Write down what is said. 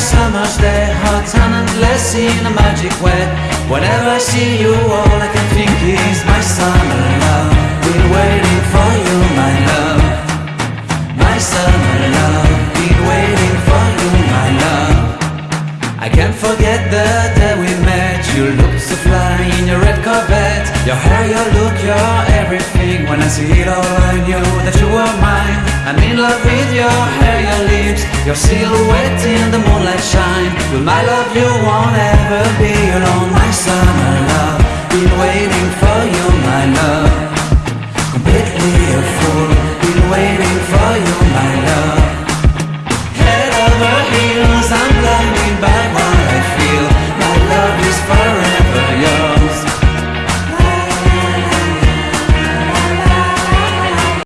summer's day Hot and endless in a magic way Whenever I see you, all I can think is My summer love. Been waiting for you, my love. My summer love. Been waiting for you, my love. I can't forget the day we met. You looked so fly in your red Corvette. Your hair, your look, your everything. When I see it all I knew that you were mine. I'm in love with your hair, your lips. Your silhouette in the moonlight shine. With my love you